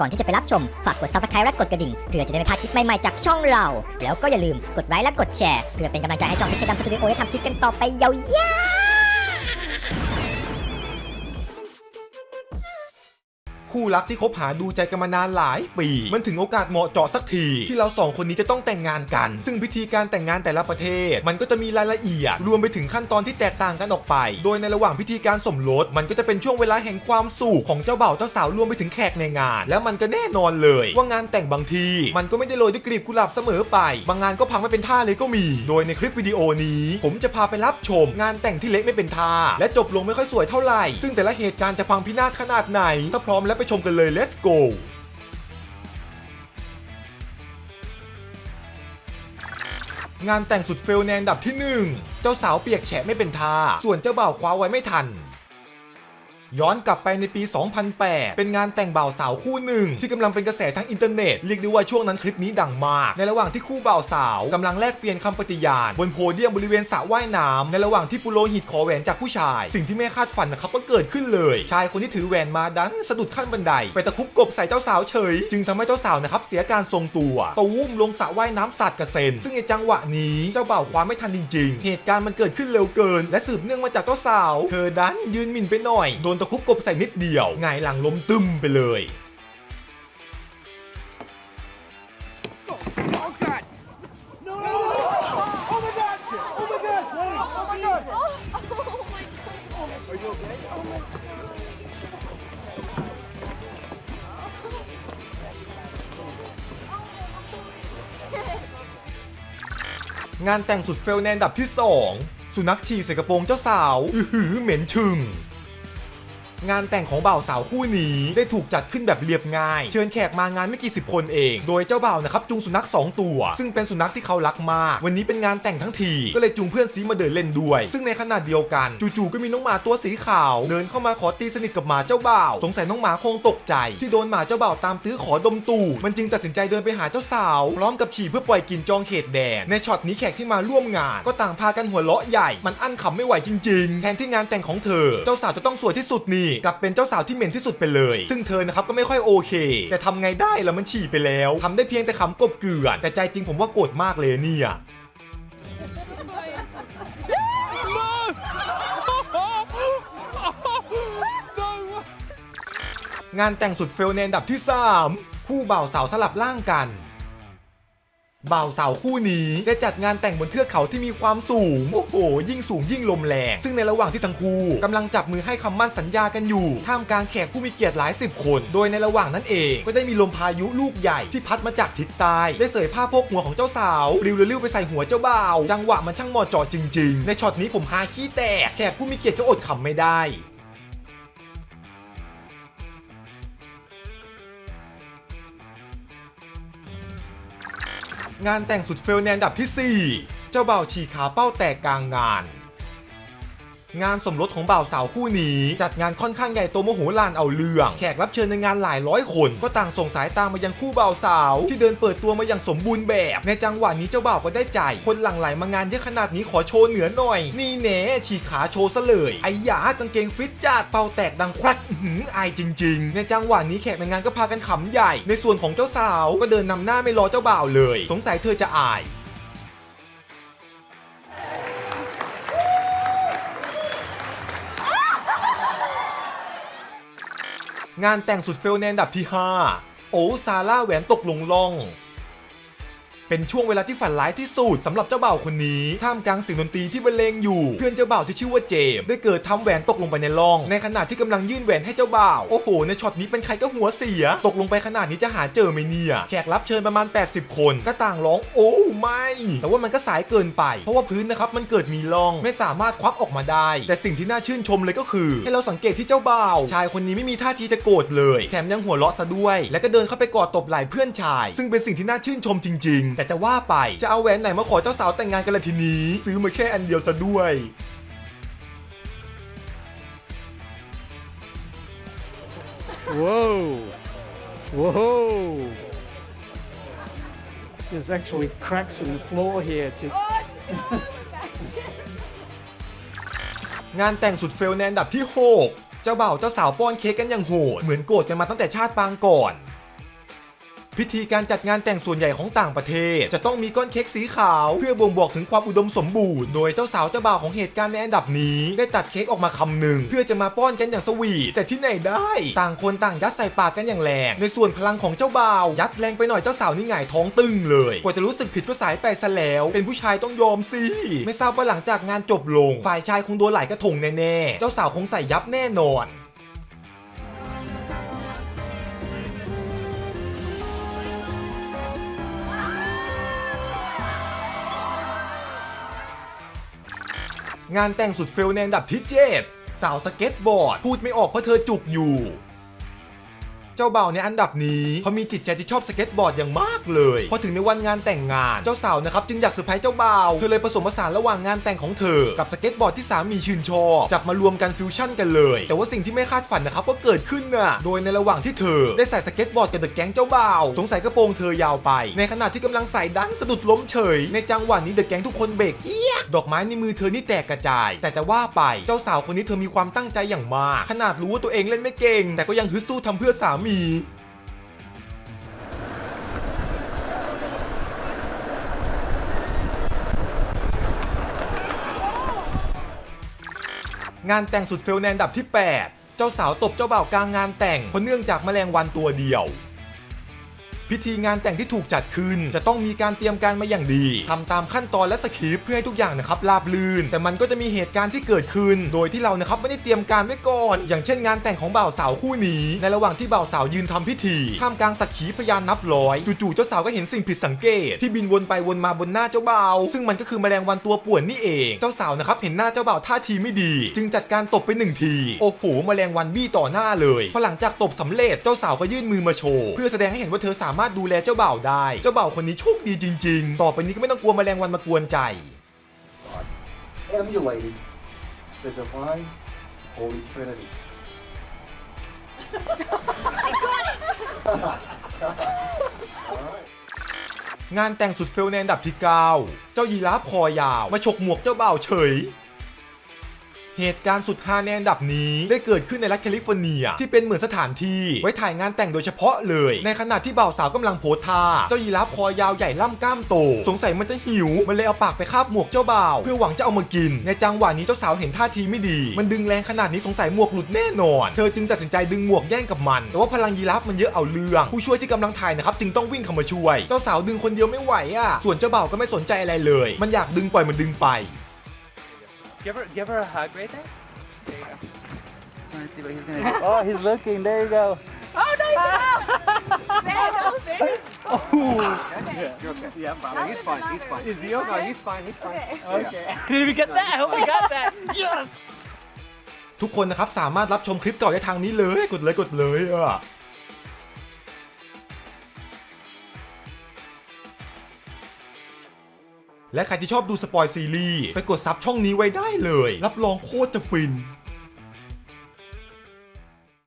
ก่อนที่จะไปรับชม ฝากกด subscribe และกดกระดิ่ง เพื่อจะได้ไม่พลาดคลิปใหม่ๆจากช่องเรา แล้วก็อย่าลืมกดไลค์และกดแชร์ เพื่อเป็นกำลังใจให้ช่องพิกดำสตูดิโอได้ทำคลิปกันต่อไปยาวๆ คู่รักที่คบหาดูใจกันมานานหลายปี มันถึงโอกาสเหมาะเจาะสักที ที่เราสองคนนี้จะต้องแต่งงานกัน ซึ่งพิธีการแต่งงานแต่ละประเทศ มันก็จะมีรายละเอียด รวมไปถึงขั้นตอนที่แตกต่างกันออกไป โดยในระหว่างพิธีการสมรสมันก็จะเป็นช่วงเวลาแห่งความสุขของเจ้าบ่าวเจ้าสาวรวมไปถึงแขกในงาน แล้วมันก็แน่นอนเลย ว่างานแต่งบางที มันก็ไม่ได้โรยด้วยกลีบกุหลาบเสมอไป บางงานก็พังไม่เป็นท่าเลยก็มี โดยในคลิปวิดีโอนี้ ผมจะพาไปรับชม งานแต่งที่เละไม่เป็นท่าและจบลงไม่ค่อยสวยเท่าไหร่ซึ่งแต่ละเหตุการณ์จะพังพินาศขนาดไหนถ้าพร้อมแล้วไปชมกันเลย let's go งานแต่งสุดเฟลในอันดับที่ 1 เจ้าสาวเปียกแฉะไม่เป็นท่า ส่วนเจ้าบ่าวคว้าไว้ไม่ทัน ย้อนกลับไปในปี 2008 เป็นงานแต่งบ่าวสาวคู่หนึ่ง ที่กำลังเป็นกระแสทั้งอินเทอร์เน็ต เรียกได้ว่าช่วงนั้นคลิปนี้ดังมาก ในระหว่างที่คู่บ่าวสาวกำลังแลกเปลี่ยนคำปฏิญาณ บนโพเดียมบริเวณสระว่ายน้ำในระหว่างที่ปุโรหิตขอแหวนจากผู้ชาย สิ่งที่ไม่คาดฝันนะครับก็เกิดขึ้นเลย ชายคนที่ถือแหวนมาดันสะดุดขั้นบันได ไปตะคุบกบใส่เจ้าสาวเฉย จึงทำให้เจ้าสาวนะครับเสียการทรงตัวตูมลงสระว่ายน้ำสาดกระเซ็น ซึ่งในจังหวะนี้เจ้าบ่าวคว้าไม่ทันจริง ๆ เหตุการณ์มันเกิดขึ้นเร็วเกิน และสืบเนื่องมาจากเจ้าสาว เธอดันยืนหมิ่นไปหน่อยโดนตะคุบกบใส่นิดเดียวหงายหลังล้มตึมไปเลย Oh God! No! no, no. Oh my God! Oh my God! Oh my God! Are you okay? Oh my งานแต่งสุดเฟลในอันดับที่ 2 สุนัขฉี่ใส่กระโปรงเจ้าสาว อือหือเหม็นชึง งานแต่งของบ่าวสาวคู่นี้ได้ถูกจัดขึ้นแบบเรียบง่าย เชิญแขกมางานไม่กี่สิบคนเอง โดยเจ้าบ่าวนะครับจูงสุนัข 2 ตัว ซึ่งเป็นสุนัขที่เขารักมาก วันนี้เป็นงานแต่งทั้งทีก็เลยจูงเพื่อนซีมาเดินเล่นด้วย ซึ่งในขณะเดียวกัน จู่ๆก็มีน้องหมาตัวสีขาว เดินเข้ามาขอตีสนิทกับหมาเจ้าบ่าว สงสัยน้องหมาคงตกใจ ที่โดนหมาเจ้าบ่าวตามตื้อขอดมตูดมันจึงตัดสินใจเดินไปหาเจ้าสาวพร้อมกับฉี่เพื่อปล่อยกลินจองเขตแดนในช็อตนี้แขกที่มาร่วมงาน ก็ต่างพากันหัวเราะใหญ่ มันอั้นขำไม่ไหวจริง ๆ แทนที่งานแต่งของเธอ เจ้าสาวจะต้องสวยที่สุดนี่กลับเป็นเจ้าสาวที่เหม็นที่สุดไปเลย ซึ่งเธอนะครับก็ไม่ค่อยโอเค แต่ทำไงได้แล้วมันฉี่ไปแล้วทำได้เพียงแต่ขำกบเกลื่อน แต่ใจจริงผมว่าโกรธมากเลยเนี่ยงานแต่งสุดเฟลในอันดับที่ 3 คู่บ่าวสาวสลับร่างกัน บ่าวสาวคู่นี้ได้จัดงานแต่งบนเทือกเขาที่มีความสูง โอ้โห ยิ่งสูงยิ่งลมแรง ซึ่งในระหว่างที่ทั้งคู่กำลังจับมือให้คำมั่นสัญญากันอยู่ ท่ามกลางแขกผู้มีเกียรติหลายสิบคน โดยในระหว่างนั้นเองก็ได้มีลมพายุลูกใหญ่ที่พัดมาจากทิศใต้ได้เสยผ้าโพกหัวของเจ้าสาวปลิวเร็วไปใส่หัวเจ้าบ่าว จังหวะมันช่างเหมาะเจาะจริง ๆ ในช็อตนี้ผมฮาขี้แตกแขกผู้มีเกียรติก็อดขำไม่ได้ งานแต่งสุดเฟลในอันดับที่ 4 เจ้าบ่าวฉีกขาเป้าแตกกลางงาน งานสมรสของบ่าวสาวคู่นี้ จัดงานค่อนข้างใหญ่โตโมโหลานเอาเรื่อง แขกรับเชิญในงานหลายร้อยคน ก็ต่างส่งสายตามมายังคู่บ่าวสาว ที่เดินเปิดตัวมาอย่างสมบูรณ์แบบ ในจังหวะนี้เจ้าบ่าวก็ได้ใจ คนหลั่งไหลมางานเยอะขนาดนี้ขอโชว์เหนือหน่อย นี่แน่ฉีกขาโชว์ซะเลยไอ้หยากางเกงฟิตจัดเป้าแตกดังควักหืออายจริง ๆ ในจังหวะนี้แขกในงานก็พากันขำใหญ่ ในส่วนของเจ้าสาวก็เดินนำหน้าไม่รอเจ้าบ่าวเลย สงสัยเธอจะอาย งานแต่งสุดเฟลในอันดับที่ 5 โอ้ซาร่าแหวนตกลงล่อง เป็นช่วงเวลาที่ฝันร้ายที่สุดสำหรับเจ้าบ่าวคนนี้ท่ามกลางเสียงดนตรีที่บรรเลงอยู่ เพื่อนเจ้าบ่าวที่ชื่อว่าเจมส์ได้เกิดทำแหวนตกลงไปในร่อง ในขณะที่กำลังยื่นแหวนให้เจ้าบ่าว โอ้โห ในช็อตนี้เป็นใครก็หัวเสีย ตกลงไปขนาดนี้จะหาเจอไหมเนี่ยแขกรับเชิญประมาณ 80 คนก็ต่างร้องโอ้ไม่ แต่ว่ามันก็สายเกินไป เพราะว่าพื้นนะครับมันเกิดมีร่องไม่สามารถควักออกมาได้ แต่สิ่งที่น่าชื่นชมเลยก็คือ ให้เราสังเกตที่เจ้าบ่าวชายคนนี้ไม่มีท่าทีจะโกรธเลย แถมยังหัวเราะซะด้วย แล้วก็เดินเข้าไปกอดตบไหล่เพื่อนชาย ซึ่งเป็นสิ่งที่น่าชื่นชมจริง ๆแต่จะว่าไป จะเอาแหวนไหนมาขอเจ้าสาวแต่งงานกันละทีนี้ ซื้อมาแค่อันเดียวซะด้วย Whoa! Whoa! There's actually cracks in the floor here. To, งานแต่งสุดเฟลในอันดับที่ 6 เจ้าบ่าวเจ้าสาวป้อนเค้กกันอย่างโหด เหมือนโกรธกันมาตั้งแต่ชาติปางก่อน พิธีการจัดงานแต่งส่วนใหญ่ของต่างประเทศ จะต้องมีก้อนเค้กสีขาว เพื่อบ่งบอกถึงความอุดมสมบูรณ์ โดยเจ้าสาวเจ้าบ่าวของเหตุการณ์ในอันดับนี้ ได้ตัดเค้กออกมาคำหนึ่ง เพื่อจะมาป้อนกันอย่างสวีทแต่ที่ไหนได้ ต่างคนต่างยัดใส่ปากกันอย่างแรงในส่วนพลังของเจ้าบ่าวยัดแรงไปหน่อยเจ้าสาวนี่หงายท้องตึงเลยกว่าจะรู้สึกผิดก็สายไปซะแล้วเป็นผู้ชายต้องยอมสิไม่ทราบว่าหลังจากงานจบลง ฝ่ายชายคงโดนหลายกระทงแน่ๆเจ้าสาวคงใส่ยับแน่นอน งานแต่งสุด fail ในอันดับที่ 7 สาวสเก็ตบอร์ดพูดไม่ออกเพราะเธอจุกอยู่ เจ้าบ่าวในอันดับนี้เขามีจิตใจที่ชอบสเก็ตบอร์ดอย่างมากเลย พอถึงในวันงานแต่งงานเจ้าสาวนะครับจึงอยากเซอร์ไพรส์เจ้าบ่าวเธอเลยผสมผสานระหว่างงานแต่งของเธอ กับสเก็ตบอร์ดที่สามีชื่นชอบจับมารวมกันฟิวชั่นกันเลย แต่ว่าสิ่งที่ไม่คาดฝันนะครับก็เกิดขึ้นน่ะโดยในระหว่างที่เธอ ได้ใส่สเก็ตบอร์ดกับ the gang เจ้าบ่าวสงสัยกระโปรงเธอยาวไป ในขณะที่กำลังใส่ดันสะดุดล้มเฉย ในจังหวะนี้ the gang ทุกคนเบรกเอียดดอกไม้ในมือเธอนี่แตกกระจาย แต่จะว่าไปเจ้าสาวคนนี้เธอมีความตั้งใจอย่างมาก ขนาดรู้ว่าตัวเองเล่นไม่เก่ง แต่ก็ยังฮึดสู้ทำเพื่อสามีงานแต่งสุดเฟลในอันดับที่ 8 เจ้าสาวตบเจ้าบ่าวกลางงานแต่งเพราะเนื่องจากแมลงวันตัวเดียว พิธีงานแต่งที่ถูกจัดขึ้น จะต้องมีการเตรียมการมาอย่างดีทำตามขั้นตอนและสคริปต์เพื่อให้ทุกอย่างนะครับราบรื่น แต่มันก็จะมีเหตุการณ์ที่เกิดขึ้น โดยที่เรานะครับไม่ได้เตรียมการไว้ก่อน อย่างเช่นงานแต่งของบ่าวสาวคู่นี้ ในระหว่างที่บ่าวสาวยืนทำพิธีท่ามกลางสักขีพยานนับร้อยจู่ๆเจ้าสาวก็เห็นสิ่งผิดสังเกต ที่บินวนไปวนมาบนหน้าเจ้าบ่าวซึ่งมันก็คือแมลงวันตัวป่วนนี่เอง เจ้าสาวนะครับเห็นหน้าเจ้าบ่าวท่าทีไม่ดี จึงจัดการตบไปหนึ่งทีโอ้โหแมลงวันบี้ต่อหน้าเลยพอหลังจากตบสำเร็จเจ้าสาวก็ยื่นมือมาโชว์เพื่อแสดงให้เห็นว่าเธอสามารถดูแลเจ้าบ่าวได้ เจ้าบ่าวคนนี้โชคดีจริง ๆ ต่อไปนี้ก็ไม่ต้องกลัวแมลงวันมากวนใจ emulated the divine Holy Trinity. All right. งานแต่งสุดเฟลในอันดับที่ 9 เจ้ายีราฟคอยาว มาฉกหมวกเจ้าบ่าวเฉย เหตุการณ์สุดฮาในอันดับนี้ได้เกิดขึ้นในรัฐแคลิฟอร์เนีย ที่เป็นเหมือนสถานที่ ไว้ถ่ายงานแต่งโดยเฉพาะเลย ในขณะที่บ่าวสาวกำลังโพสท่าเจ้ายีราฟคอยาวใหญ่ล่ำกล้ามโต สงสัยมันจะหิว มันเลยเอาปากไปคาบหมวกเจ้าบ่าว เพื่อหวังจะเอามากิน ในจังหวะนี้เจ้าสาวเห็นท่าทีไม่ดี มันดึงแรงขนาดนี้สงสัยหมวกหลุดแน่นอน เธอจึงตัดสินใจดึงหมวกแย่งกับมัน แต่ว่าพลังยีราฟมันเยอะเอาเรื่อง ผู้ช่วยที่กำลังถ่ายนะครับจึงต้องวิ่งเข้ามาช่วย เจ้าสาวดึงคนเดียวไม่ไหวอะส่วนเจ้าบ่าวก็ไม่สนใจอะไรเลย มันอยากดึงปล่อยมันดึงไป Give her, give her a hug right there. There you go. Let's see what he's gonna do. Oh, he's looking. There you go. You're okay. Yeah, No, he's fine. He's fine. Is he okay? No, he's fine. He's fine. Okay. Did we get that? I hope we got that. Yes. ทุกคนนะครับสามารถรับชมคลิปเก่าได้ทางนี้เลยกดเลยกดเลยอะ และใครที่ชอบดูสปอยซีรีส์ไปกดซับช่องนี้ไว้ได้เลย รับรองโคตรจะฟิน